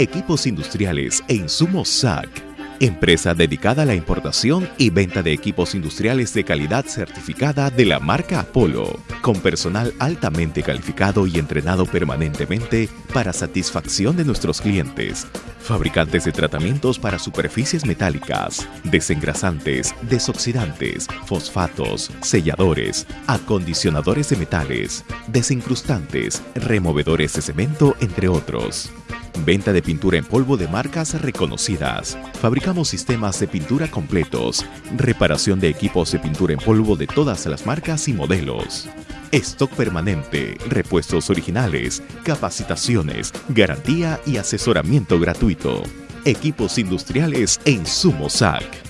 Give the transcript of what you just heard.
equipos industriales e insumos SAC empresa dedicada a la importación y venta de equipos industriales de calidad certificada de la marca Apolo, con personal altamente calificado y entrenado permanentemente para satisfacción de nuestros clientes. Fabricantes de tratamientos para superficies metálicas, desengrasantes, desoxidantes, fosfatos, selladores, acondicionadores de metales, desincrustantes, removedores de cemento, entre otros. Venta de pintura en polvo de marcas reconocidas. Fabricamos sistemas de pintura completos. Reparación de equipos de pintura en polvo de todas las marcas y modelos. Stock permanente, repuestos originales, capacitaciones, garantía y asesoramiento gratuito. Equipos industriales en Sumosac.